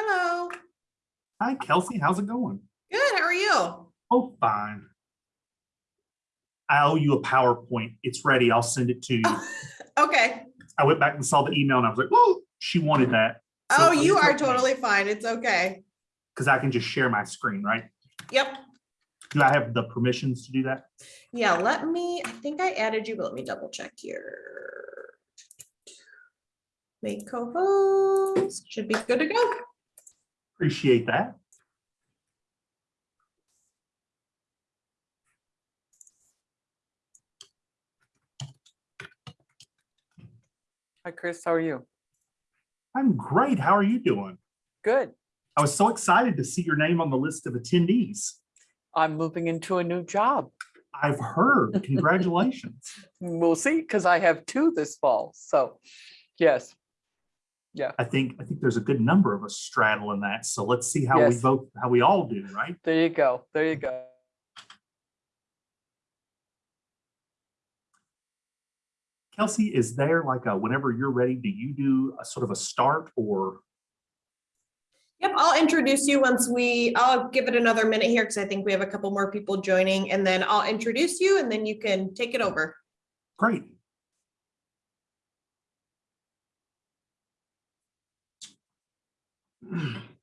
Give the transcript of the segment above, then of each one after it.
Hello. Hi, Kelsey. How's it going? Good. How are you? Oh, fine. I owe you a PowerPoint. It's ready. I'll send it to you. Okay. I went back and saw the email and I was like, oh, she wanted that. Oh, you are totally fine. It's okay. Because I can just share my screen, right? Yep. Do I have the permissions to do that? Yeah, let me, I think I added you, but let me double check here. Make co-host, should be good to go. Appreciate that. Hi, Chris. How are you? I'm great. How are you doing? Good. I was so excited to see your name on the list of attendees. I'm moving into a new job. I've heard. Congratulations. We'll see, because I have two this fall. So, yes. I think I think there's a good number of us straddling that. So let's see how we vote, how we all do, right? There you go. There you go. Kelsey, is there like a, whenever you're ready, do you do a sort of a start or? Yep, I'll introduce you once we, I'll give it another minute here because I think we have a couple more people joining and then I'll introduce you and then you can take it over. Great. Mm-hmm.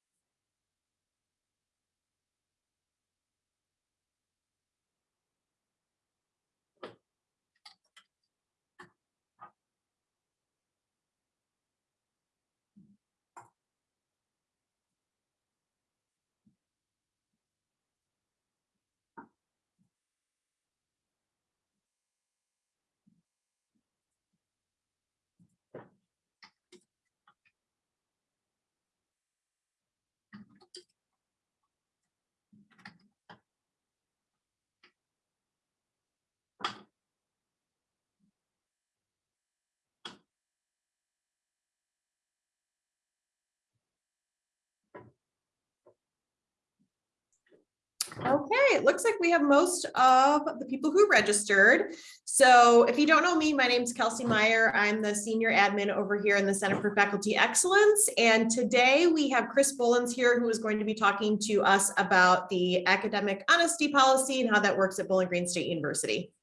Okay, it looks like we have most of the people who registered. So if you don't know me, my name is Kelsey Meyer. I'm the senior admin over here in the Center for Faculty Excellence. And today we have Chris Bullins here who is going to be talking to us about the academic honesty policy and how that works at Bowling Green State University.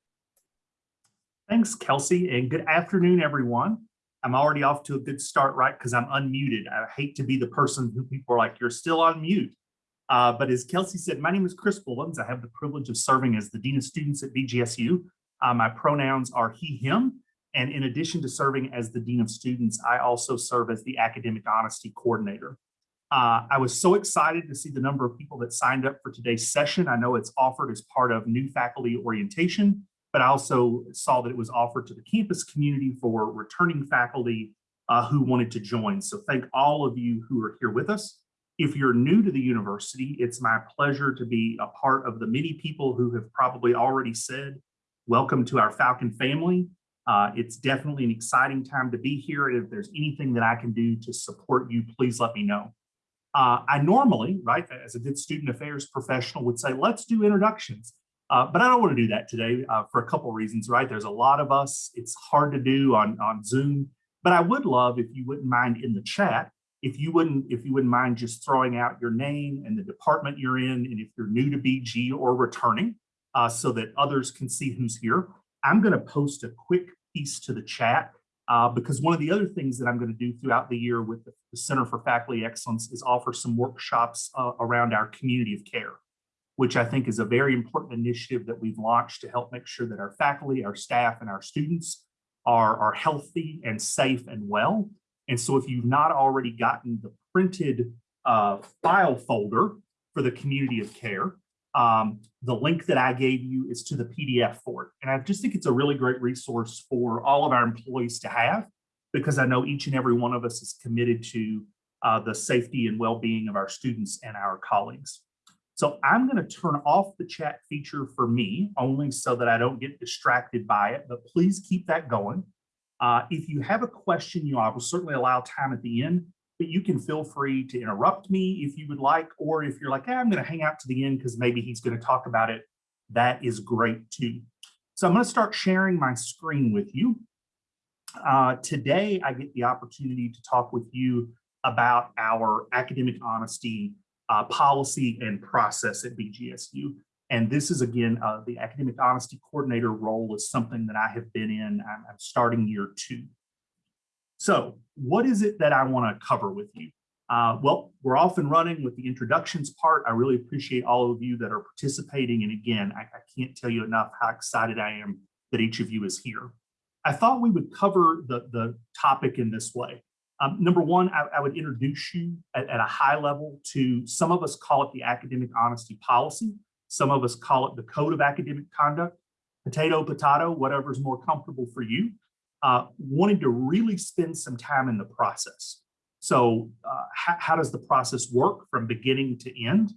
Thanks, Kelsey, and good afternoon, everyone. I'm already off to a good start, right? Because I'm unmuted. I hate to be the person who people are like, you're still on mute. Uh, but as Kelsey said, my name is Chris Bullins. I have the privilege of serving as the Dean of Students at BGSU. Uh, my pronouns are he, him. And in addition to serving as the Dean of Students, I also serve as the Academic Honesty Coordinator. Uh, I was so excited to see the number of people that signed up for today's session. I know it's offered as part of new faculty orientation, but I also saw that it was offered to the campus community for returning faculty uh, who wanted to join. So thank all of you who are here with us. If you're new to the university, it's my pleasure to be a part of the many people who have probably already said, welcome to our Falcon family. Uh, it's definitely an exciting time to be here. And if there's anything that I can do to support you, please let me know. Uh, I normally, right, as a good student affairs professional would say, let's do introductions. Uh, but I don't want to do that today uh, for a couple of reasons, right? There's a lot of us. It's hard to do on, on Zoom, but I would love if you wouldn't mind in the chat, if you wouldn't, if you wouldn't mind just throwing out your name and the department you're in, and if you're new to BG or returning, uh, so that others can see who's here. I'm going to post a quick piece to the chat uh, because one of the other things that I'm going to do throughout the year with the, Center for Faculty Excellence is offer some workshops uh, around our community of care which I think is a very important initiative that we've launched to help make sure that our faculty, our staff, and our students are, are healthy and safe and well. And so if you've not already gotten the printed uh, file folder for the community of care, um, the link that I gave you is to the PDF for it. And I just think it's a really great resource for all of our employees to have, because I know each and every one of us is committed to uh, the safety and well-being of our students and our colleagues. So I'm going to turn off the chat feature for me only so that I don't get distracted by it, but please keep that going. Uh, if you have a question, you know, I will certainly allow time at the end, but you can feel free to interrupt me if you would like, or if you're like, hey, I'm going to hang out to the end because maybe he's going to talk about it. That is great too. So I'm going to start sharing my screen with you. Uh, today, I get the opportunity to talk with you about our academic honesty uh, policy and process at BGSU. And this is again, uh, the academic honesty coordinator role is something that I have been in. I'm, I'm starting year two. So what is it that I want to cover with you? Uh, well, we're off and running with the introductions part. I really appreciate all of you that are participating. And again, I, I can't tell you enough how excited I am that each of you is here. I thought we would cover the, the topic in this way. Um, number one, I, I would introduce you at, at a high level to, some of us call it the academic honesty policy. Some of us call it the code of academic conduct, potato, potato, whatever's more comfortable for you. Uh, wanted to really spend some time in the process. So uh, how, does the process work from beginning to end?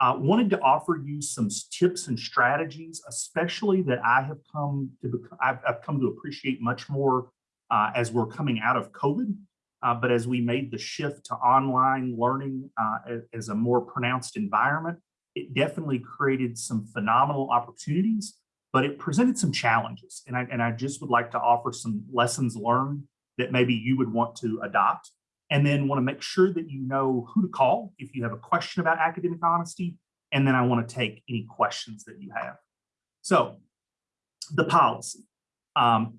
Uh, wanted to offer you some tips and strategies, especially that I have come to I've, I've come to appreciate much more uh, as we're coming out of COVID. Uh, but as we made the shift to online learning uh, as a more pronounced environment, it definitely created some phenomenal opportunities, but it presented some challenges. And I, and I just would like to offer some lessons learned that maybe you would want to adopt. And then want to make sure that you know who to call if you have a question about academic honesty. And then I want to take any questions that you have. So the policy. Um,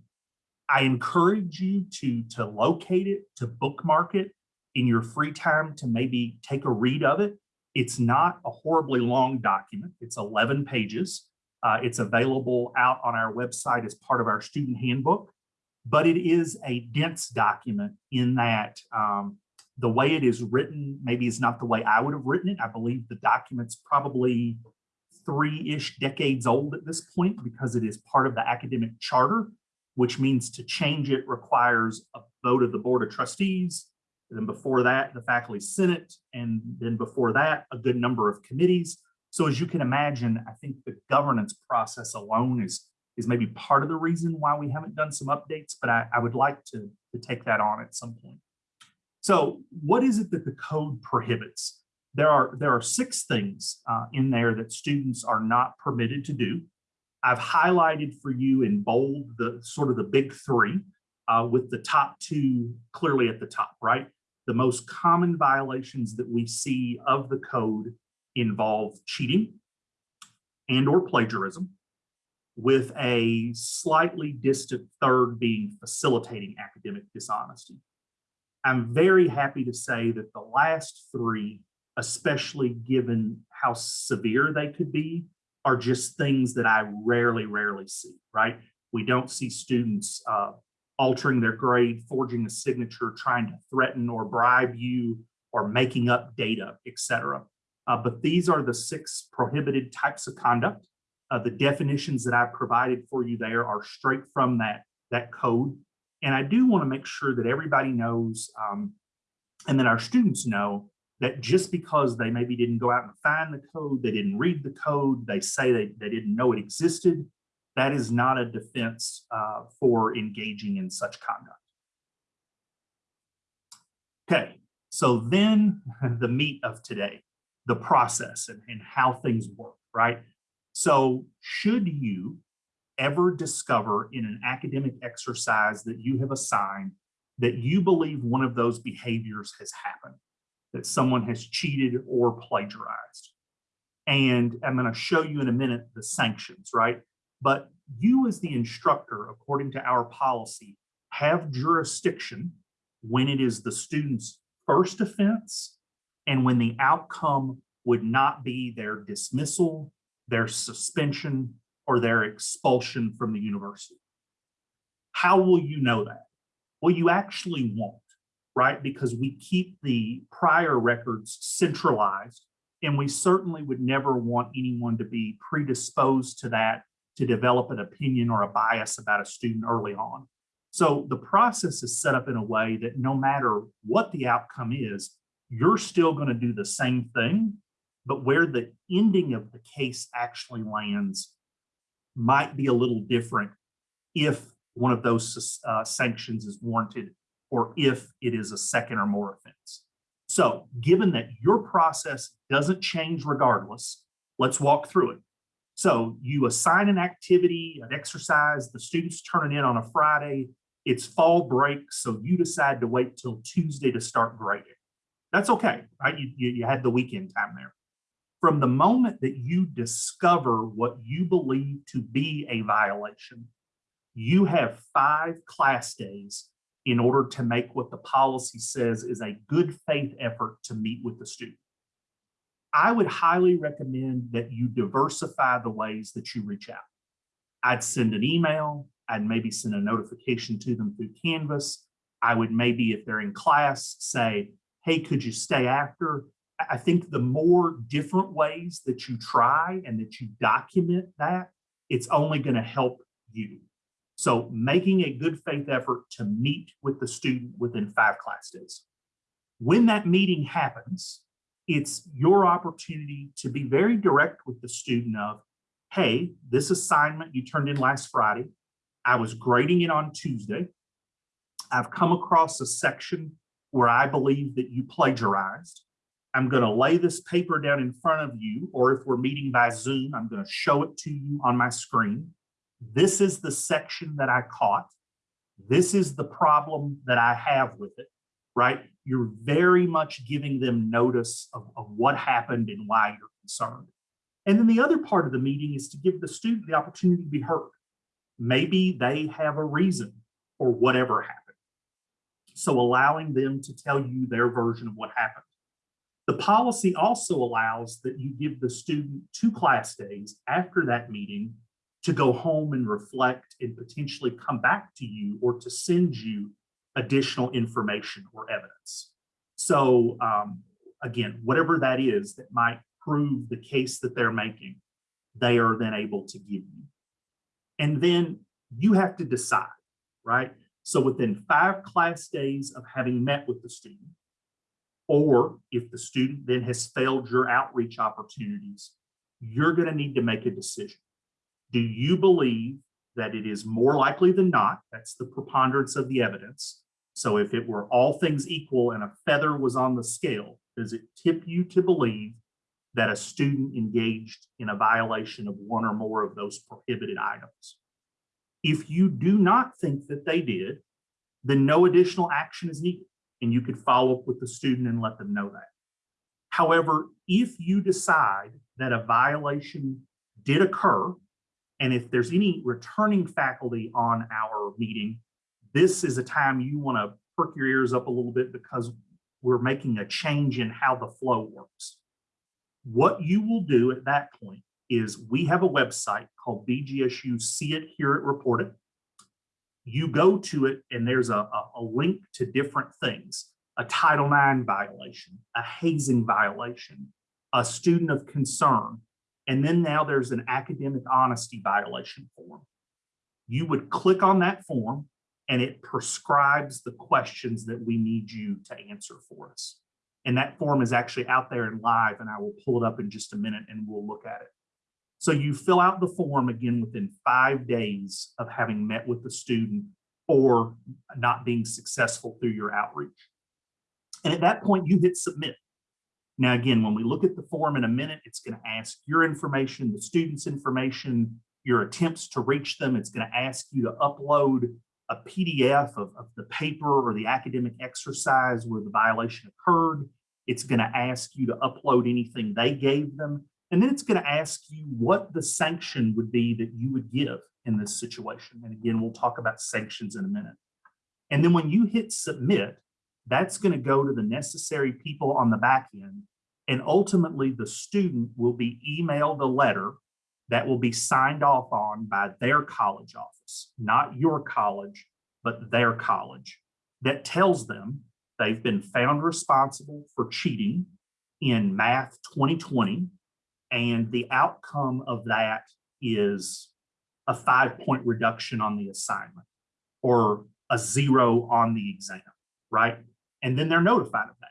I encourage you to, to locate it, to bookmark it in your free time to maybe take a read of it. It's not a horribly long document. It's 11 pages. Uh, it's available out on our website as part of our student handbook, but it is a dense document in that um, the way it is written maybe is not the way I would have written it. I believe the document's probably three-ish decades old at this point because it is part of the academic charter, which means to change it requires a vote of the Board of Trustees, and then before that, the Faculty Senate, and then before that, a good number of committees. So as you can imagine, I think the governance process alone is, is maybe part of the reason why we haven't done some updates, but I, I would like to, to take that on at some point. So what is it that the code prohibits? There are, there are six things uh, in there that students are not permitted to do. I've highlighted for you in bold the sort of the big three uh, with the top two clearly at the top, right? The most common violations that we see of the code involve cheating and or plagiarism with a slightly distant third being facilitating academic dishonesty. I'm very happy to say that the last three, especially given how severe they could be, are just things that I rarely, rarely see, right? We don't see students uh, altering their grade, forging a signature, trying to threaten or bribe you, or making up data, et cetera. Uh, but these are the six prohibited types of conduct. Uh, the definitions that I provided for you there are straight from that, that code. And I do want to make sure that everybody knows um, and that our students know that just because they maybe didn't go out and find the code, they didn't read the code, they say they, they didn't know it existed, that is not a defense uh, for engaging in such conduct. Okay, so then the meat of today, the process and, and how things work, right? So should you ever discover in an academic exercise that you have assigned that you believe one of those behaviors has happened, that someone has cheated or plagiarized. And I'm going to show you in a minute the sanctions, right? But you as the instructor, according to our policy, have jurisdiction when it is the student's first offense and when the outcome would not be their dismissal, their suspension, or their expulsion from the university. How will you know that? Well, you actually won't, right? Because we keep the prior records centralized and we certainly would never want anyone to be predisposed to that to develop an opinion or a bias about a student early on. So the process is set up in a way that no matter what the outcome is, you're still going to do the same thing, but where the ending of the case actually lands might be a little different if one of those uh, sanctions is warranted or if it is a second or more offense. So given that your process doesn't change regardless, let's walk through it. So you assign an activity, an exercise, the students turn it in on a Friday, it's fall break, so you decide to wait till Tuesday to start grading. That's okay, right? You, you, you had the weekend time there. From the moment that you discover what you believe to be a violation, you have five class days in order to make what the policy says is a good faith effort to meet with the student. I would highly recommend that you diversify the ways that you reach out. I'd send an email, I'd maybe send a notification to them through Canvas. I would maybe, if they're in class, say, hey, could you stay after? I think the more different ways that you try and that you document that, it's only going to help you. So making a good faith effort to meet with the student within five class days. When that meeting happens, it's your opportunity to be very direct with the student of, hey, this assignment you turned in last Friday, I was grading it on Tuesday. I've come across a section where I believe that you plagiarized. I'm going to lay this paper down in front of you, or if we're meeting by Zoom, I'm going to show it to you on my screen. This is the section that I caught. This is the problem that I have with it, right? You're very much giving them notice of, of what happened and why you're concerned. And then the other part of the meeting is to give the student the opportunity to be heard. Maybe they have a reason for whatever happened. So allowing them to tell you their version of what happened. The policy also allows that you give the student two class days after that meeting to go home and reflect and potentially come back to you or to send you additional information or evidence. So um, again, whatever that is that might prove the case that they're making, they are then able to give you. And then you have to decide, right? So within five class days of having met with the student, or if the student then has failed your outreach opportunities, you're going to need to make a decision. Do you believe that it is more likely than not, that's the preponderance of the evidence. So if it were all things equal and a feather was on the scale, does it tip you to believe that a student engaged in a violation of one or more of those prohibited items? If you do not think that they did, then no additional action is needed and you could follow up with the student and let them know that. However, if you decide that a violation did occur, and if there's any returning faculty on our meeting, this is a time you want to perk your ears up a little bit because we're making a change in how the flow works. What you will do at that point is we have a website called BGSU See It, Hear It, Report It. You go to it and there's a, a, a link to different things, a Title IX violation, a hazing violation, a student of concern, and then now there's an academic honesty violation form. You would click on that form and it prescribes the questions that we need you to answer for us. And that form is actually out there and live and I will pull it up in just a minute and we'll look at it. So you fill out the form again within five days of having met with the student or not being successful through your outreach. And at that point you hit submit. Now, again, when we look at the form in a minute, it's going to ask your information, the student's information, your attempts to reach them. It's going to ask you to upload a PDF of, of the paper or the academic exercise where the violation occurred. It's going to ask you to upload anything they gave them. And then it's going to ask you what the sanction would be that you would give in this situation. And again, we'll talk about sanctions in a minute. And then when you hit submit, that's going to go to the necessary people on the back end. And ultimately, the student will be emailed a letter that will be signed off on by their college office, not your college, but their college, that tells them they've been found responsible for cheating in math 2020. And the outcome of that is a five point reduction on the assignment or a zero on the exam, right? And then they're notified of that.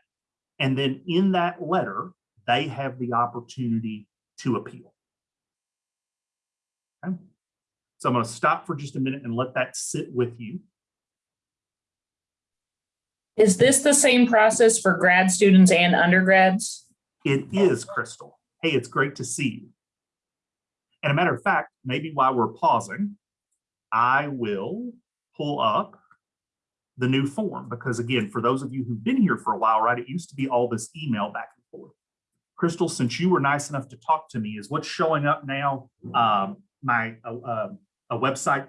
And then in that letter, they have the opportunity to appeal. Okay. So I'm going to stop for just a minute and let that sit with you. Is this the same process for grad students and undergrads? It is Crystal. Hey, it's great to see you. And a matter of fact, maybe while we're pausing, I will pull up the new form, because again, for those of you who've been here for a while, right, it used to be all this email back and forth. Crystal, since you were nice enough to talk to me, is what's showing up now, um, my, uh, uh, a website?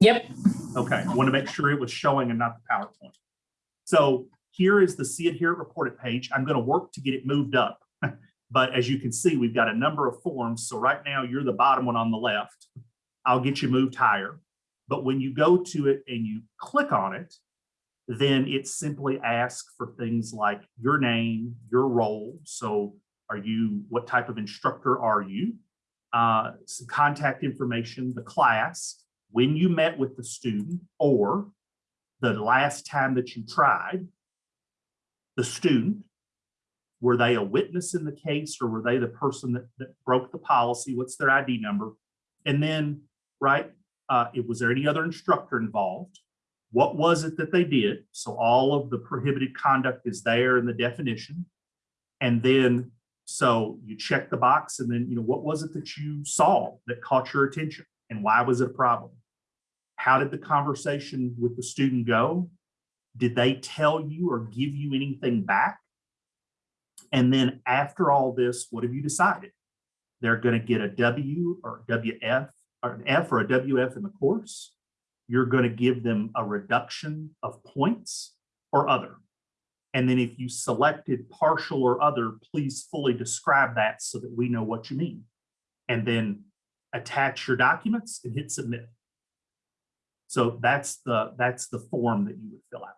Yep, Okay, I want to make sure it was showing and not the PowerPoint. So here is the See It Hear It Report It page. I'm going to work to get it moved up. But as you can see, we've got a number of forms. So right now you're the bottom one on the left. I'll get you moved higher. But when you go to it and you click on it, then it simply asks for things like your name, your role. So are you, what type of instructor are you? Uh, some contact information, the class, when you met with the student or the last time that you tried, the student, were they a witness in the case or were they the person that, that broke the policy? What's their ID number? And then, right, uh, it was there any other instructor involved? What was it that they did? So all of the prohibited conduct is there in the definition. And then, so you check the box and then, you know, what was it that you saw that caught your attention? And why was it a problem? How did the conversation with the student go? Did they tell you or give you anything back? And then after all this, what have you decided? They're going to get a W or WF or an F or a WF in the course. You're going to give them a reduction of points or other. And then if you selected partial or other, please fully describe that so that we know what you mean. And then attach your documents and hit submit. So that's the, that's the form that you would fill out.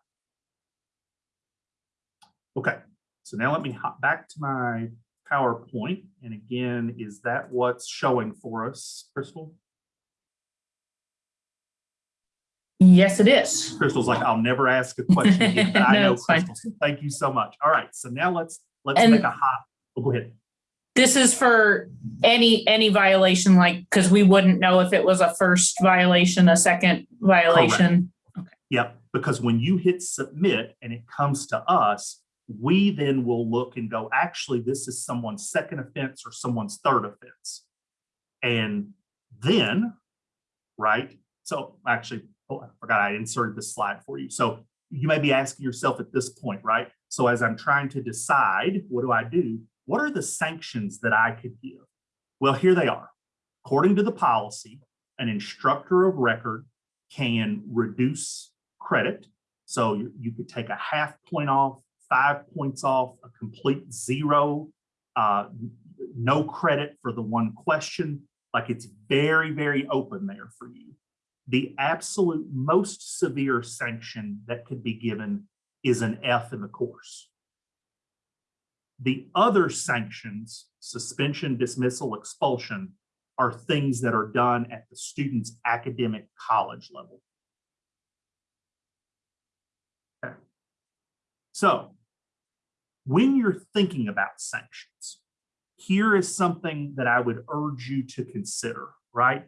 Okay, so now let me hop back to my PowerPoint. And again, is that what's showing for us, Crystal? Yes, it is. Crystal's like, I'll never ask a question again, but I No, know. Crystal, so thank you so much. All right, so now let's, let's And- make a hot. Oh, go ahead. This is for any, any violation, like, because we wouldn't know if it was a first violation, a second violation. Okay. Yep, because when you hit submit and it comes to us, we then will look and go, actually, this is someone's second offense or someone's third offense. And then, right, so actually, oh, I forgot I inserted this slide for you. So you may be asking yourself at this point, right? So as I'm trying to decide, what do I do? What are the sanctions that I could give? Well, here they are. According to the policy, an instructor of record can reduce credit. So you, you could take a half point off, five points off, a complete zero, uh, no credit for the one question. Like it's very, very open there for you. The absolute most severe sanction that could be given is an F in the course. The other sanctions, suspension, dismissal, expulsion, are things that are done at the student's academic college level. Okay. So when you're thinking about sanctions, here is something that I would urge you to consider, right?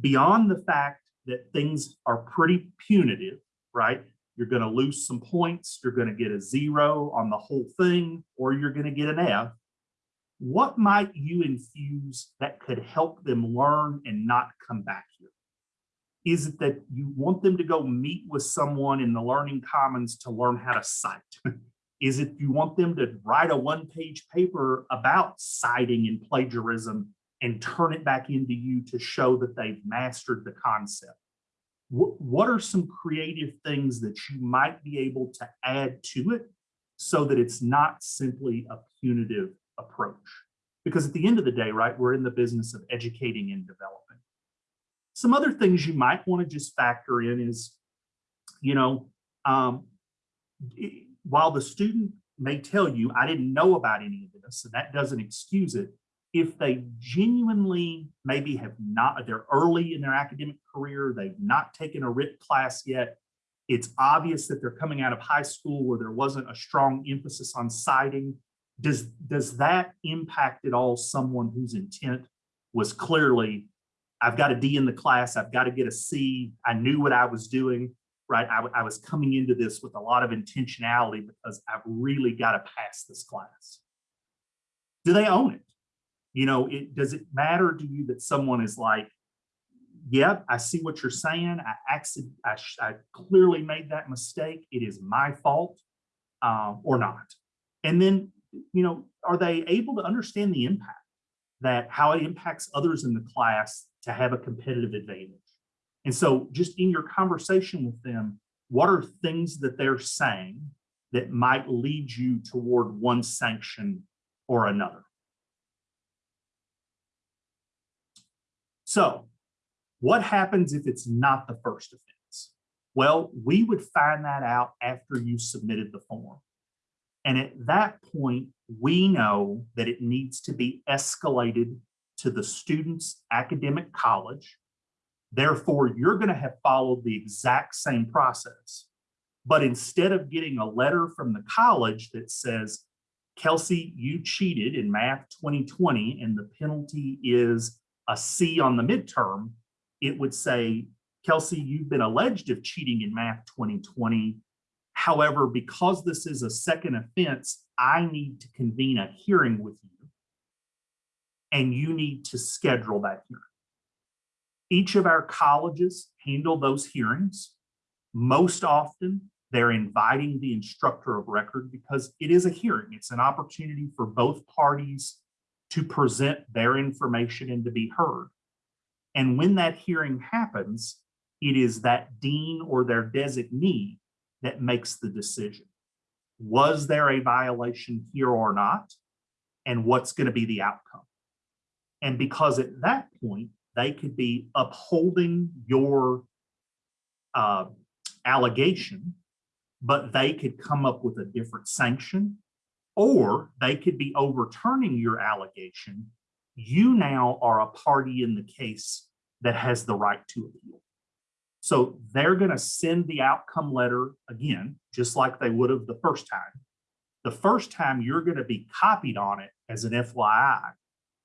Beyond the fact that things are pretty punitive, right? You're going to lose some points, you're going to get a zero on the whole thing, or you're going to get an F. What might you infuse that could help them learn and not come back here? Is it that you want them to go meet with someone in the Learning Commons to learn how to cite? Is it you want them to write a one-page paper about citing and plagiarism and turn it back into you to show that they've mastered the concept? What, are some creative things that you might be able to add to it so that it's not simply a punitive approach? Because at the end of the day, right, we're in the business of educating and developing. Some other things you might want to just factor in is, you know, um, while the student may tell you, I didn't know about any of this, and that doesn't excuse it, if they genuinely maybe have not, they're early in their academic career, they've not taken a WRIT class yet, it's obvious that they're coming out of high school where there wasn't a strong emphasis on citing. Does, does that impact at all someone whose intent was clearly, I've got a D in the class, I've got to get a C, I knew what I was doing, right? I, I was coming into this with a lot of intentionality because I've really got to pass this class. Do they own it? You know, it, does it matter to you that someone is like, yep, I see what you're saying. I accident, I, I clearly made that mistake. It is my fault, um, or not. And then, you know, are they able to understand the impact? That how it impacts others in the class to have a competitive advantage. And so just in your conversation with them, what are things that they're saying that might lead you toward one sanction or another? So what happens if it's not the first offense? Well, we would find that out after you submitted the form. And at that point, we know that it needs to be escalated to the student's academic college. Therefore, you're going to have followed the exact same process. But instead of getting a letter from the college that says, Kelsey, you cheated in math 2020 and the penalty is a C on the midterm, it would say, Kelsey, you've been alleged of cheating in math 2020. However, because this is a second offense, I need to convene a hearing with you. And you need to schedule that hearing. Each of our colleges handle those hearings. Most often, they're inviting the instructor of record because it is a hearing. It's an opportunity for both parties to present their information and to be heard. And when that hearing happens, it is that dean or their designee that makes the decision. Was there a violation here or not? And what's going to be the outcome? And because at that point, they could be upholding your uh, allegation, but they could come up with a different sanction, or they could be overturning your allegation. You now are a party in the case that has the right to appeal. So they're going to send the outcome letter again, just like they would have the first time. The first time you're going to be copied on it as an FYI,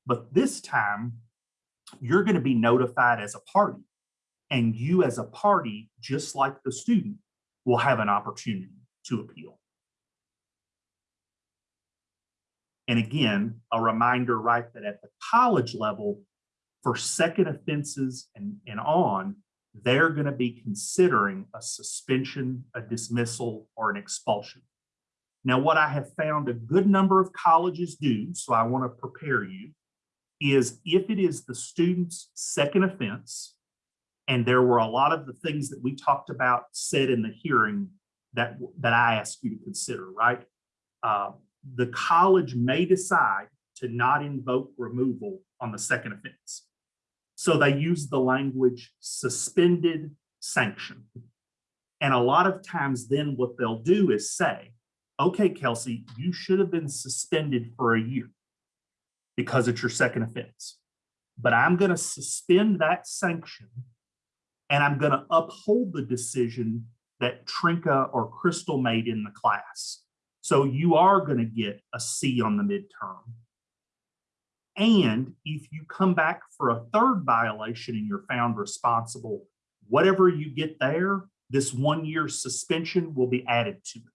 but this time you're going to be notified as a party. And you as a party, just like the student, will have an opportunity to appeal. And again, a reminder, right, that at the college level, for second offenses and, and on, they're going to be considering a suspension, a dismissal, or an expulsion. Now, what I have found a good number of colleges do, so I want to prepare you, is if it is the student's second offense, and there were a lot of the things that we talked about said in the hearing that, that I asked you to consider, right? Uh, the college may decide to not invoke removal on the second offense. So they use the language suspended sanction. And a lot of times then what they'll do is say, okay, Kelsey, you should have been suspended for a year because it's your second offense. But I'm going to suspend that sanction and I'm going to uphold the decision that Trinka or Crystal made in the class. So you are going to get a C on the midterm. And if you come back for a third violation and you're found responsible, whatever you get there, this one year suspension will be added to it.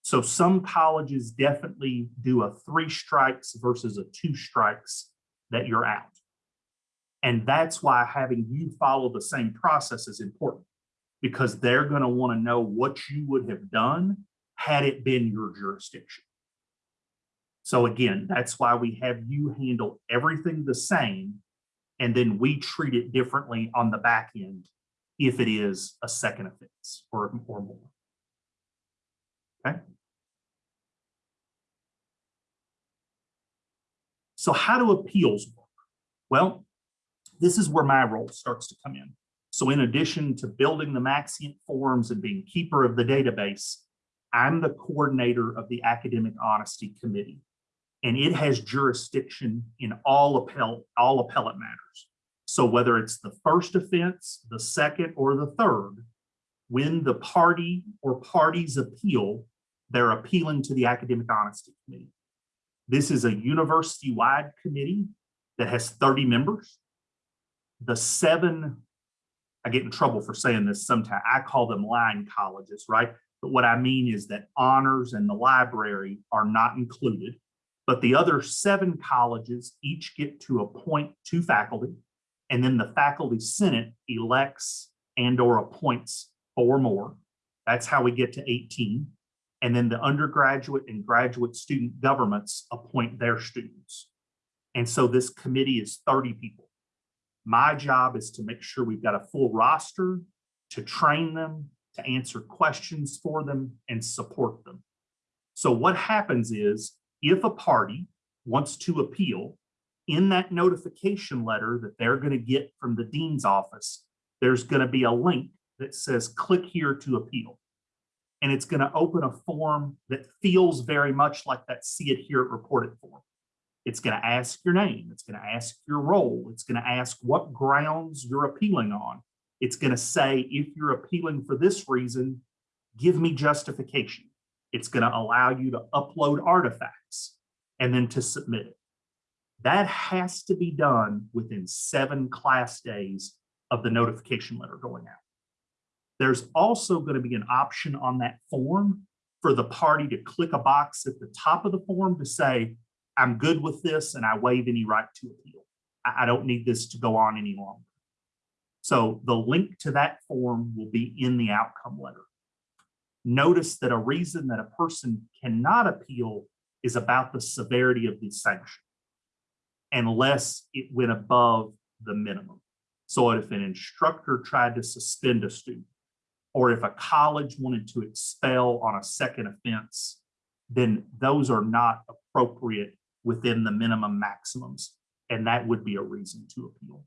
So some colleges definitely do a three strikes versus a two strikes that you're out. And that's why having you follow the same process is important because they're going to want to know what you would have done had it been your jurisdiction. So again, that's why we have you handle everything the same and then we treat it differently on the back end if it is a second offense or, or more. Okay. So how do appeals work? Well, this is where my role starts to come in. So in addition to building the Maxient forms and being keeper of the database, I'm the coordinator of the Academic Honesty Committee. And it has jurisdiction in all appellate, all appellate matters. So whether it's the first offense, the second, or the third, when the party or parties appeal, they're appealing to the Academic Honesty Committee. This is a university-wide committee that has 30 members. The seven, I get in trouble for saying this sometimes, I call them line colleges, right? But what I mean is that honors and the library are not included. But the other seven colleges each get to appoint two faculty And then the faculty senate elects and or appoints four more. That's how we get to 18. And then the undergraduate and graduate student governments appoint their students. And so this committee is 30 people. My job is to make sure we've got a full roster, to train them, to answer questions for them and support them. So what happens is if a party wants to appeal, in that notification letter that they're going to get from the dean's office, there's going to be a link that says click here to appeal. And it's going to open a form that feels very much like that see it hear, report it form. It's going to ask your name. It's going to ask your role. It's going to ask what grounds you're appealing on. It's going to say, if you're appealing for this reason, give me justification. It's going to allow you to upload artifacts and then to submit it. That has to be done within seven class days of the notification letter going out. There's also going to be an option on that form for the party to click a box at the top of the form to say, I'm good with this and I waive any right to appeal. I, don't need this to go on any longer. So the link to that form will be in the outcome letter. Notice that a reason that a person cannot appeal is about the severity of the sanction unless it went above the minimum. So if an instructor tried to suspend a student, or if a college wanted to expel on a second offense, then those are not appropriate within the minimum maximums. And that would be a reason to appeal.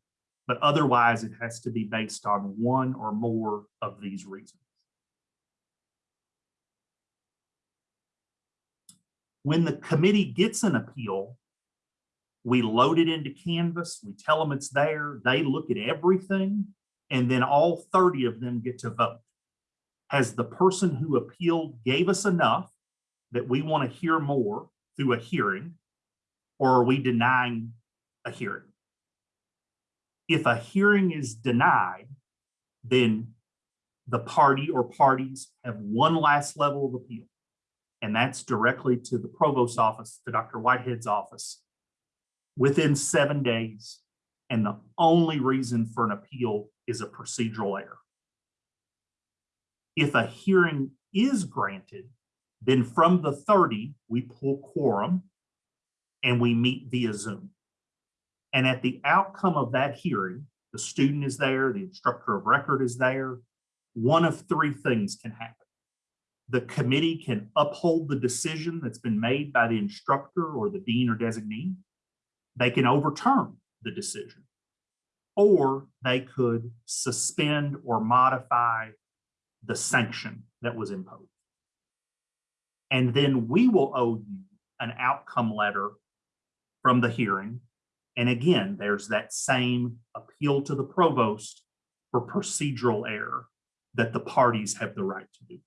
But otherwise, it has to be based on one or more of these reasons. When the committee gets an appeal, we load it into Canvas, we tell them it's there, they look at everything, and then all 30 of them get to vote. Has the person who appealed gave us enough that we want to hear more through a hearing, or are we denying a hearing? If a hearing is denied, then the party or parties have one last level of appeal. And that's directly to the provost's office, to Dr. Whitehead's office, within seven days. And the only reason for an appeal is a procedural error. If a hearing is granted, then from the 30, we pull quorum and we meet via Zoom. And at the outcome of that hearing, the student is there, the instructor of record is there. One of three things can happen. The committee can uphold the decision that's been made by the instructor or the dean or designee. They can overturn the decision. Or they could suspend or modify the sanction that was imposed. And then we will owe you an outcome letter from the hearing. And again, there's that same appeal to the provost for procedural error that the parties have the right to do.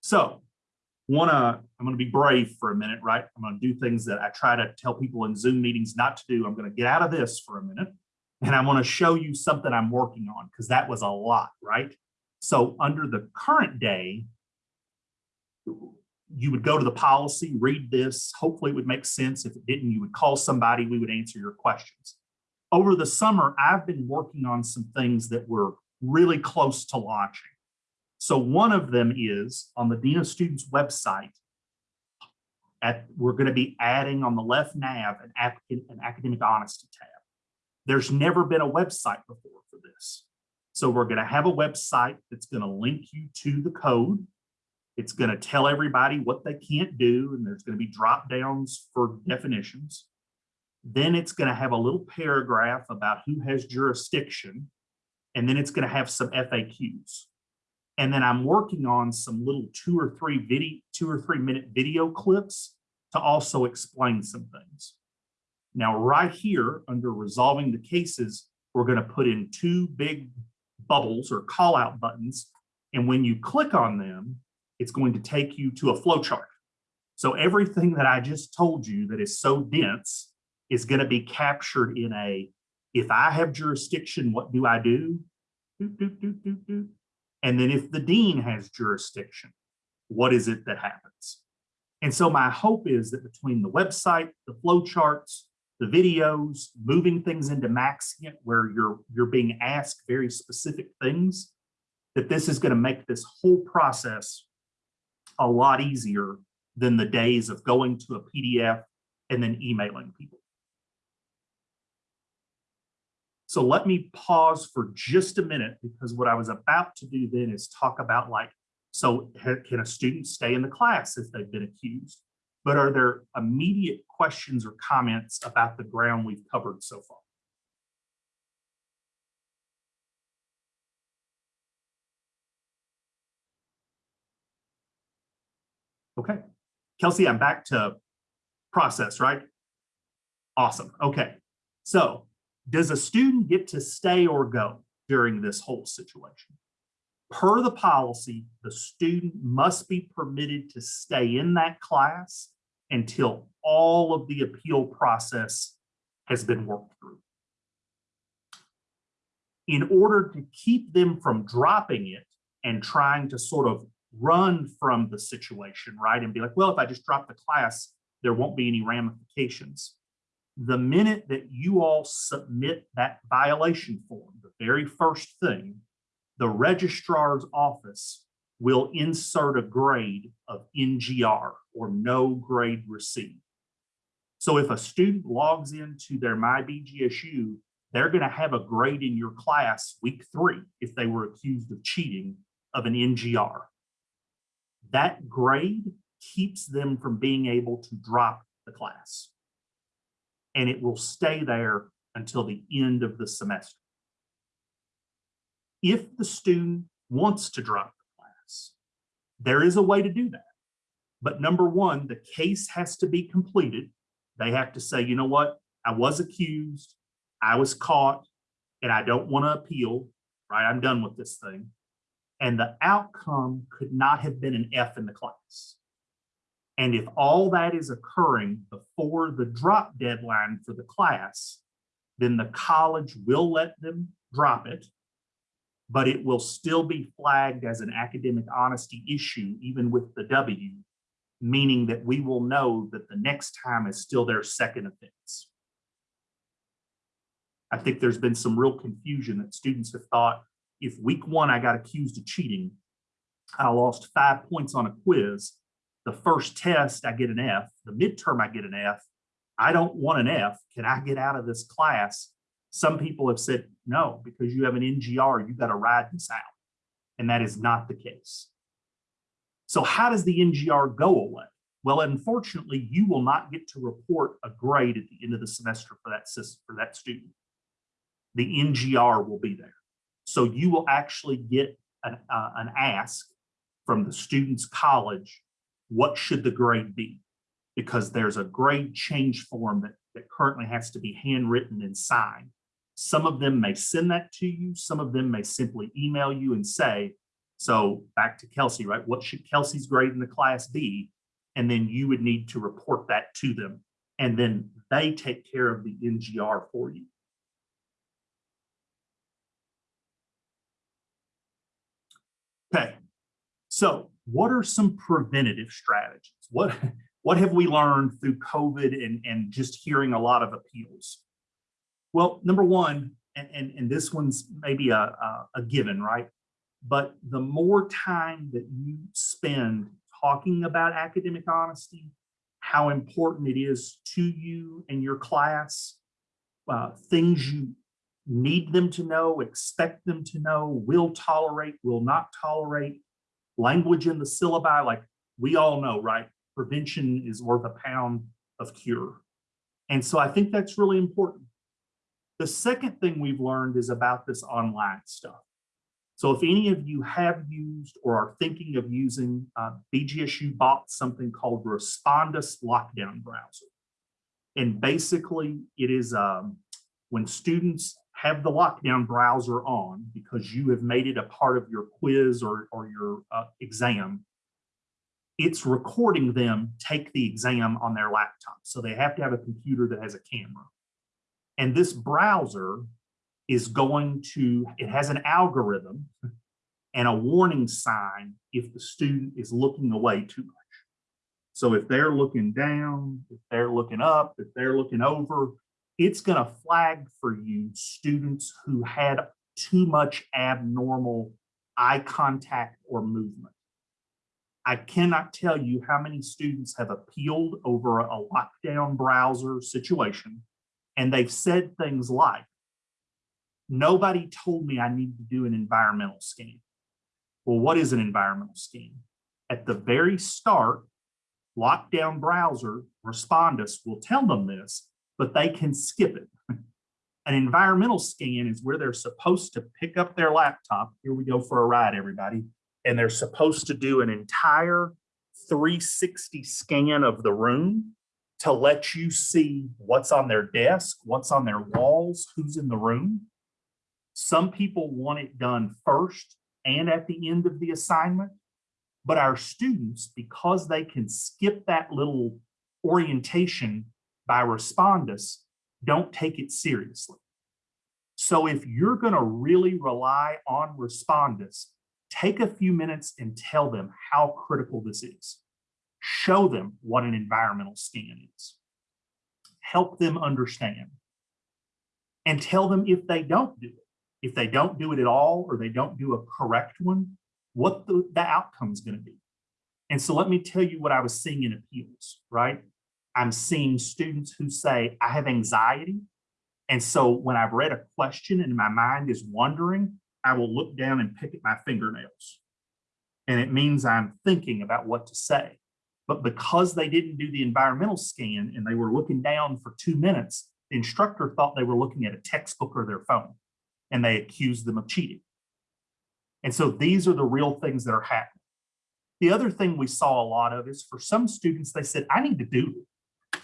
So wanna, I'm gonna be brave for a minute, right? I'm gonna do things that I try to tell people in Zoom meetings not to do. I'm gonna get out of this for a minute. And I wanna show you something I'm working on because that was a lot, right? So under the current day, you would go to the policy, read this, hopefully it would make sense. If it didn't, you would call somebody, we would answer your questions. Over the summer, I've been working on some things that were really close to launching. So one of them is on the Dean of Students website. At, we're going to be adding on the left nav an, an academic honesty tab. There's never been a website before for this. So we're going to have a website that's going to link you to the code. It's going to tell everybody what they can't do, and there's going to be drop downs for definitions. Then it's going to have a little paragraph about who has jurisdiction, and then it's going to have some FAQs. And then I'm working on some little two or three video, two or three minute video clips to also explain some things. Now, right here under resolving the cases, we're going to put in two big bubbles or call out buttons. And when you click on them, it's going to take you to a flow chart. So everything that I just told you that is so dense is going to be captured in a, if I have jurisdiction, what do I do? And then if the dean has jurisdiction, what is it that happens? And so my hope is that between the website, the flow charts, the videos, moving things into Maxient where you're, you're being asked very specific things, that this is going to make this whole process a lot easier than the days of going to a PDF and then emailing people. So let me pause for just a minute because what I was about to do then is talk about like, so can a student stay in the class if they've been accused? But are there immediate questions or comments about the ground we've covered so far? Okay, Kelsey, I'm back to process, right? Awesome, okay. So does a student get to stay or go during this whole situation? Per the policy, the student must be permitted to stay in that class until all of the appeal process has been worked through. In order to keep them from dropping it and trying to sort of run from the situation, right? And be like, well, if I just drop the class, there won't be any ramifications. The minute that you all submit that violation form, the very first thing, the registrar's office will insert a grade of NGR or no grade received. So if a student logs into their MyBGSU, they're going to have a grade in your class week three if they were accused of cheating of an NGR. That grade keeps them from being able to drop the class. And it will stay there until the end of the semester. If the student wants to drop the class, there is a way to do that. But number one, the case has to be completed. They have to say, you know what, I was accused, I was caught, and I don't want to appeal, right? I'm done with this thing. And the outcome could not have been an F in the class. And if all that is occurring before the drop deadline for the class, then the college will let them drop it, but it will still be flagged as an academic honesty issue, even with the W, meaning that we will know that the next time is still their second offense. I think there's been some real confusion that students have thought, if week one I got accused of cheating, I lost five points on a quiz, the first test I get an F, the midterm I get an F, I don't want an F, can I get out of this class? Some people have said, no, because you have an NGR, you got to ride this out. And that is not the case. So how does the NGR go away? Well, unfortunately, you will not get to report a grade at the end of the semester for that for that student. The NGR will be there. So you will actually get an, uh, an ask from the student's college, what should the grade be? Because there's a grade change form that, that currently has to be handwritten and signed. Some of them may send that to you. Some of them may simply email you and say, so back to Kelsey, right? What should Kelsey's grade in the class be? And then you would need to report that to them. And then they take care of the NGR for you. Okay, so what are some preventative strategies? What, what have we learned through COVID and, and just hearing a lot of appeals? Well, number one, and, and, and this one's maybe a, a, a given, right? But the more time that you spend talking about academic honesty, how important it is to you and your class, uh, things you need them to know, expect them to know, will tolerate, will not tolerate, language in the syllabi, like we all know, right? Prevention is worth a pound of cure. And so I think that's really important. The second thing we've learned is about this online stuff. So if any of you have used or are thinking of using, uh, BGSU bought something called Respondus Lockdown Browser. And basically it is um, when students have the lockdown browser on because you have made it a part of your quiz or, or your uh, exam, it's recording them take the exam on their laptop. So they have to have a computer that has a camera. And this browser is going to, it has an algorithm and a warning sign if the student is looking away too much. So if they're looking down, if they're looking up, if they're looking over, it's gonna flag for you students who had too much abnormal eye contact or movement. I cannot tell you how many students have appealed over a lockdown browser situation. And they've said things like, nobody told me I need to do an environmental scan. Well, what is an environmental scan? At the very start, lockdown browser, Respondus will tell them this, but they can skip it. An environmental scan is where they're supposed to pick up their laptop. Here we go for a ride, everybody. And they're supposed to do an entire 360 scan of the room to let you see what's on their desk, what's on their walls, who's in the room. Some people want it done first and at the end of the assignment. But our students, because they can skip that little orientation by Respondus, don't take it seriously. So if you're gonna really rely on Respondus, take a few minutes and tell them how critical this is. Show them what an environmental scan is. Help them understand. And tell them if they don't do it, if they don't do it at all, or they don't do a correct one, what the, the is gonna be. And so let me tell you what I was seeing in appeals, right? I'm seeing students who say, I have anxiety. And so when I've read a question and my mind is wandering, I will look down and pick at my fingernails. And it means I'm thinking about what to say. But because they didn't do the environmental scan and they were looking down for two minutes, the instructor thought they were looking at a textbook or their phone and they accused them of cheating. And so these are the real things that are happening. The other thing we saw a lot of is for some students, they said, I need to do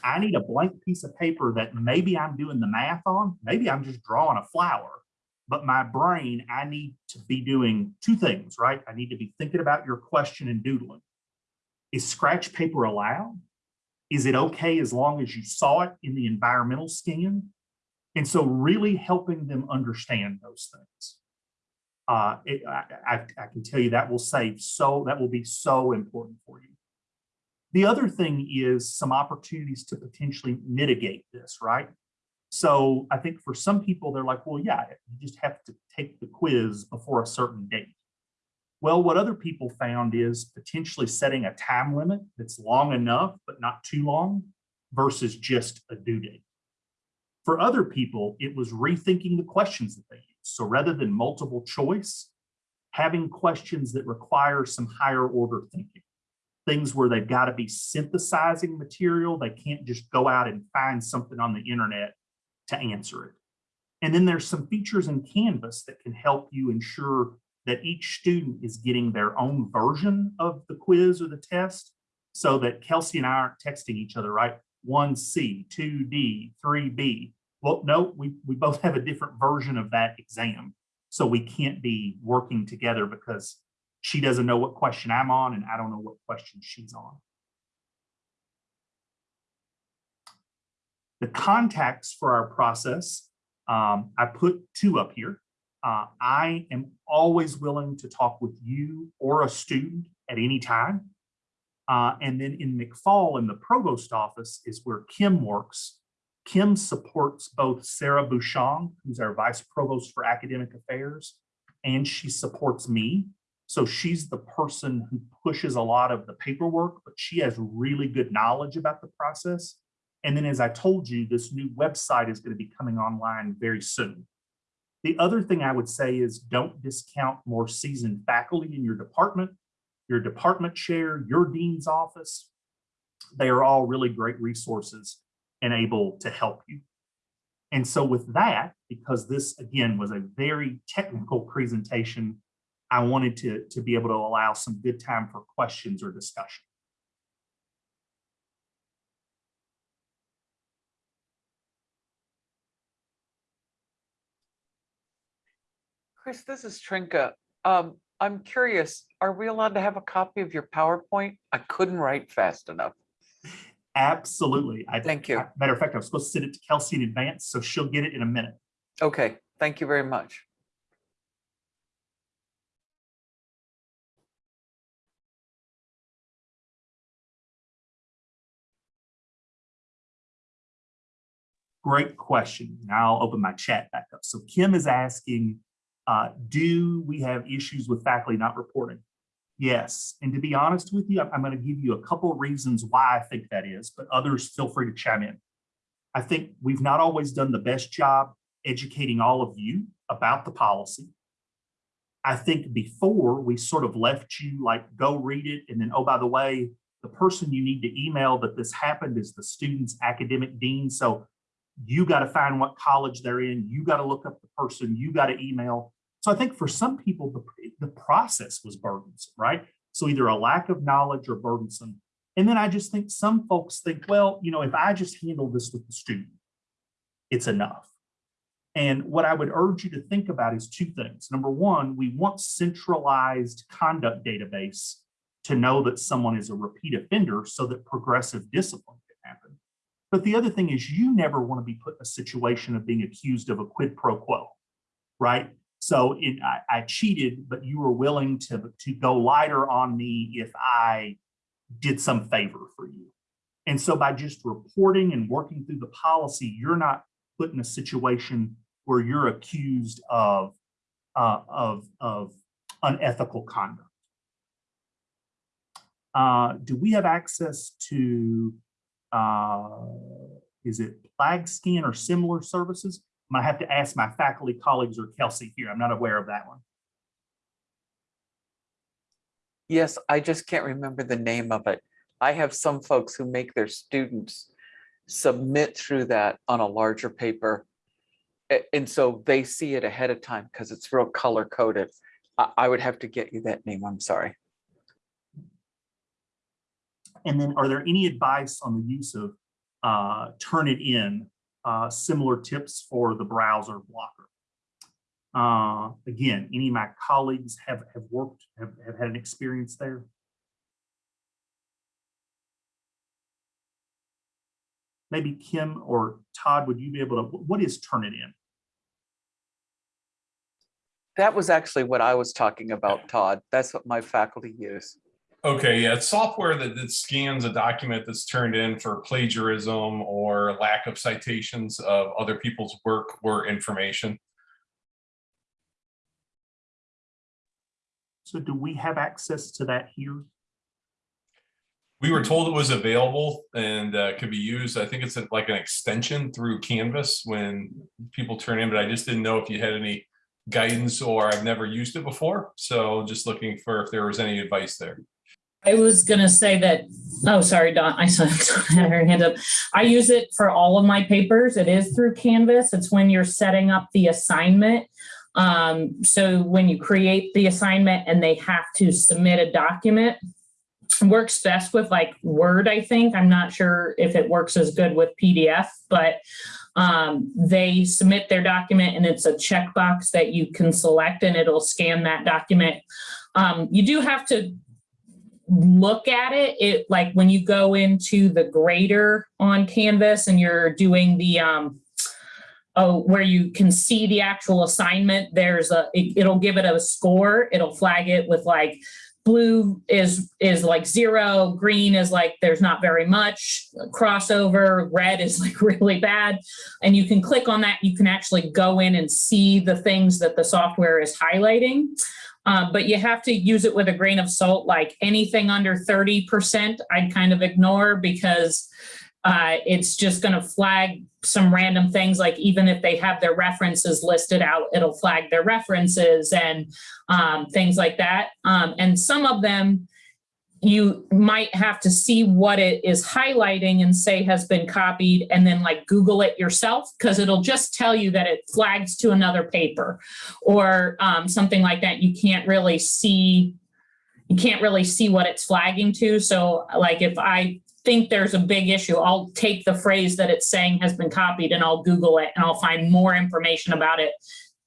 I need a blank piece of paper that maybe I'm doing the math on, maybe I'm just drawing a flower, but my brain, I need to be doing two things, right? I need to be thinking about your question and doodling. Is scratch paper allowed? Is it okay as long as you saw it in the environmental scan? And so really helping them understand those things. Uh, it, I, I, I can tell you that will save so, that will be so important for you. The other thing is some opportunities to potentially mitigate this, right? So I think for some people, they're like, well, yeah, you just have to take the quiz before a certain date. Well, what other people found is potentially setting a time limit that's long enough, but not too long versus just a due date. For other people, it was rethinking the questions that they use. So rather than multiple choice, having questions that require some higher order thinking things where they've got to be synthesizing material. They can't just go out and find something on the internet to answer it. And then there's some features in Canvas that can help you ensure that each student is getting their own version of the quiz or the test so that Kelsey and I aren't texting each other, right? 1C, 2D, 3B. Well, no, we, we both have a different version of that exam. So we can't be working together because she doesn't know what question I'm on and I don't know what question she's on. The contacts for our process, um, I put two up here. Uh, I am always willing to talk with you or a student at any time. Uh, and then in McFall in the provost office is where Kim works. Kim supports both Sarah Bushong, who's our vice provost for academic affairs, and she supports me. So she's the person who pushes a lot of the paperwork, but she has really good knowledge about the process. And then as I told you, this new website is going to be coming online very soon. The other thing I would say is don't discount more seasoned faculty in your department, your department chair, your dean's office. They are all really great resources and able to help you. And so with that, because this again was a very technical presentation, I wanted to, to be able to allow some good time for questions or discussion. Chris, this is Trinka. Um, I'm curious, are we allowed to have a copy of your PowerPoint? I couldn't write fast enough. Absolutely. I, Thank you. I- Matter of fact, I was supposed to send it to Kelsey in advance, so she'll get it in a minute. Okay, thank you very much. Great question. Now I'll open my chat back up. So Kim is asking, uh, do we have issues with faculty not reporting? Yes, and to be honest with you, I'm, going to give you a couple of reasons why I think that is, but others feel free to chime in. I think we've not always done the best job educating all of you about the policy. I think before we sort of left you like, go read it, and then, oh, by the way, the person you need to email that this happened is the student's academic dean. So you got to find what college they're in. You got to look up the person. You got to email. So I think for some people, the, the process was burdensome, right? So either a lack of knowledge or burdensome. And then I just think some folks think, well, you know, if I just handle this with the student, it's enough. And what I would urge you to think about is two things. Number one, we want centralized conduct database to know that someone is a repeat offender so that progressive discipline. But the other thing is you never want to be put in a situation of being accused of a quid pro quo, right? So I, I cheated, but you were willing to, to go lighter on me if I did some favor for you. And so by just reporting and working through the policy, you're not put in a situation where you're accused of, uh, of, of unethical conduct. Uh, do we have access to, uh, is it flag scan or similar services? I might have to ask my faculty colleagues or Kelsey here. I'm not aware of that one. Yes, I just can't remember the name of it. I have some folks who make their students submit through that on a larger paper. And so they see it ahead of time because it's real color coded. I would have to get you that name. I'm sorry. And then are there any advice on the use of uh, Turnitin, uh, similar tips for the browser blocker? Uh, again, any of my colleagues have, have worked, have, have had an experience there? Maybe Kim or Todd, would you be able to, what is Turnitin? That was actually what I was talking about, Todd. That's what my faculty use. Okay, yeah, it's software that, that scans a document that's turned in for plagiarism or lack of citations of other people's work or information. So do we have access to that here? We were told it was available and uh, could be used. I think it's like an extension through Canvas when people turn in, but I just didn't know if you had any guidance or I've never used it before. So just looking for if there was any advice there. I was gonna say that, oh, sorry, Don, I saw her hand up. I use it for all of my papers. It is through Canvas. It's when you're setting up the assignment. Um, so when you create the assignment and they have to submit a document, works best with like Word, I think. I'm not sure if it works as good with PDF, but um, they submit their document and it's a checkbox that you can select and it'll scan that document. Um, you do have to look at it, it like when you go into the grader on Canvas and you're doing the um, oh, where you can see the actual assignment, there's a, it, it'll give it a score. It'll flag it with like blue is is like zero, green is like there's not very much crossover, red is like really bad. And you can click on that. You can actually go in and see the things that the software is highlighting. Uh, but you have to use it with a grain of salt, like anything under 30%, I'd kind of ignore because uh, it's just going to flag some random things, like even if they have their references listed out, it'll flag their references and um, things like that. Um, and some of them, you might have to see what it is highlighting and say has been copied and then like Google it yourself because it'll just tell you that it flags to another paper or um, something like that. You can't really see, you can't really see what it's flagging to. So like if I think there's a big issue, I'll take the phrase that it's saying has been copied and I'll Google it and I'll find more information about it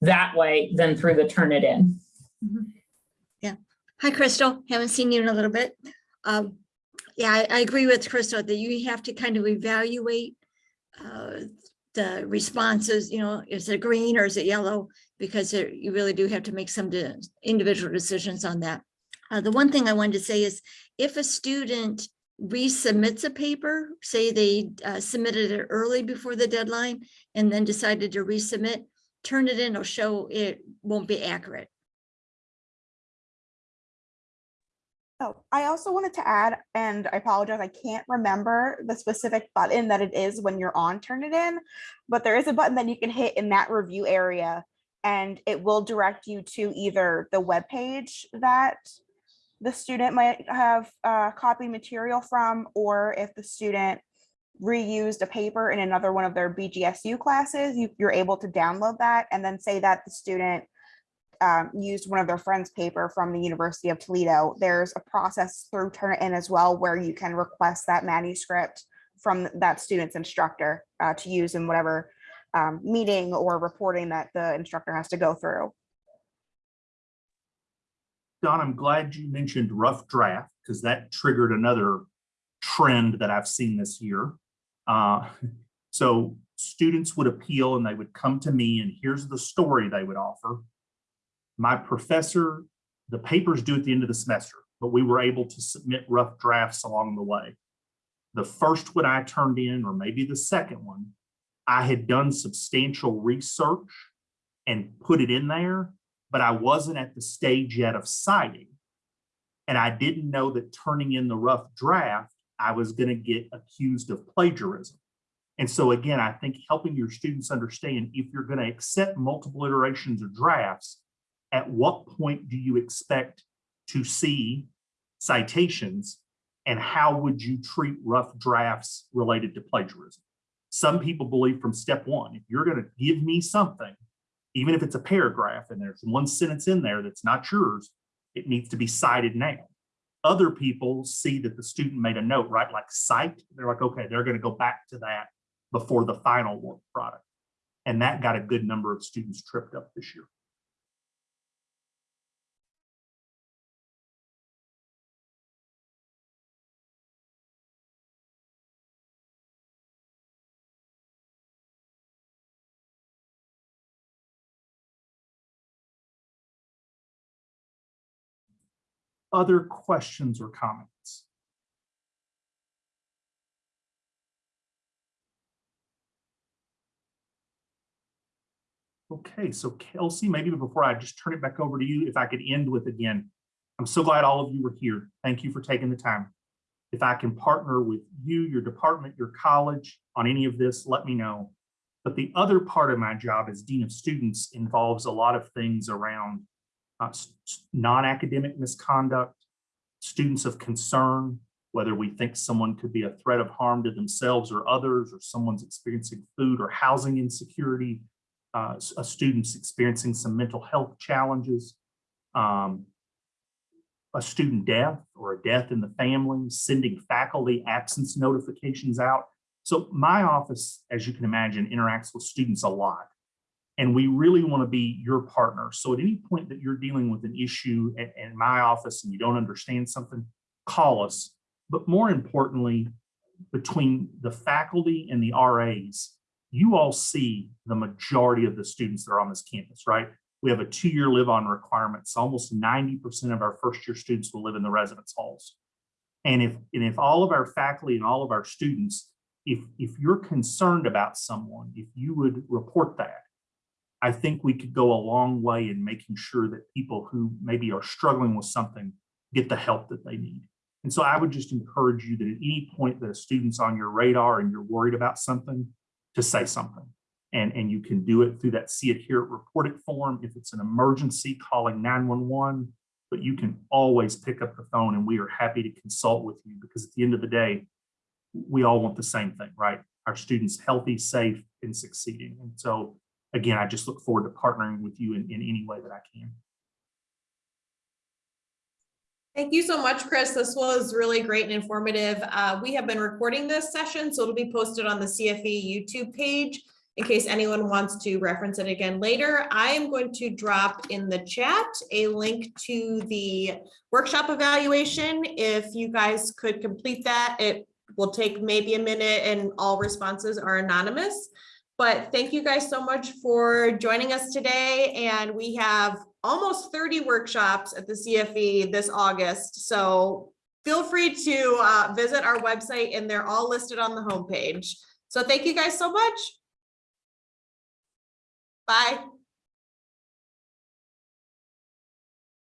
that way than through the Turnitin. Hi, Crystal. Haven't seen you in a little bit. Um, yeah, I, I agree with Crystal that you have to kind of evaluate uh, the responses, you know, is it green or is it yellow? Because there- you really do have to make some de- individual decisions on that. Uh, the one thing I wanted to say is if a student resubmits a paper, say they uh, submitted it early before the deadline and then decided to resubmit, turn it in, it'll show it won't be accurate. Oh, I also wanted to add, and I apologize, I can't remember the specific button that it is when you're on Turnitin, but there is a button that you can hit in that review area and it will direct you to either the web page that the student might have uh, copied material from, or if the student reused a paper in another one of their BGSU classes, you, you're able to download that and then say that the student um, used one of their friends' paper from the University of Toledo. There's a process through Turnitin as well where you can request that manuscript from that student's instructor uh, to use in whatever um, meeting or reporting that the instructor has to go through. Don, I'm glad you mentioned rough draft because that triggered another trend that I've seen this year. Uh, So students would appeal and they would come to me and here's the story they would offer. My professor, the papers due at the end of the semester, but we were able to submit rough drafts along the way. The first one I turned in, or maybe the second one, I had done substantial research and put it in there, but I wasn't at the stage yet of citing. And I didn't know that turning in the rough draft, I was going to get accused of plagiarism. And so again, I think helping your students understand if you're going to accept multiple iterations or drafts, at what point do you expect to see citations and how would you treat rough drafts related to plagiarism? Some people believe from step one, if you're going to give me something, even if it's a paragraph and there's one sentence in there that's not yours, it needs to be cited now. Other people see that the student made a note, right? Like cite, they're like, okay, they're going to go back to that before the final work product. And that got a good number of students tripped up this year. Other questions or comments? Okay, so Kelsey, maybe before I just turn it back over to you, if I could end with again, I'm so glad all of you were here. Thank you for taking the time. If I can partner with you, your department, your college on any of this, let me know. But the other part of my job as Dean of Students involves a lot of things around uh, non-academic misconduct, students of concern, whether we think someone could be a threat of harm to themselves or others, or someone's experiencing food or housing insecurity, uh, a student's experiencing some mental health challenges, um, a student death or a death in the family, sending faculty absence notifications out. So my office, as you can imagine, interacts with students a lot. And we really want to be your partner. So at any point that you're dealing with an issue in, in my office and you don't understand something, call us. But more importantly, between the faculty and the RAs, you all see the majority of the students that are on this campus, right? We have a two-year live-on requirement. So almost 90% of our first-year students will live in the residence halls. And if, and if all of our faculty and all of our students, if, if you're concerned about someone, if you would report that, I think we could go a long way in making sure that people who maybe are struggling with something get the help that they need. And so I would just encourage you that at any point that a student's on your radar and you're worried about something, to say something. And, and you can do it through that see it, hear it, report it form. If it's an emergency, calling 911, but you can always pick up the phone and we are happy to consult with you because at the end of the day, we all want the same thing, right? Our students healthy, safe, and succeeding. And so again, I just look forward to partnering with you in, in any way that I can. Thank you so much, Chris. This was really great and informative. Uh, we have been recording this session, so it'll be posted on the CFE YouTube page in case anyone wants to reference it again later. I am going to drop in the chat a link to the workshop evaluation. If you guys could complete that, it will take maybe a minute and all responses are anonymous. But thank you guys so much for joining us today. And we have almost 30 workshops at the CFE this August. So feel free to uh, visit our website and they're all listed on the homepage. So thank you guys so much. Bye.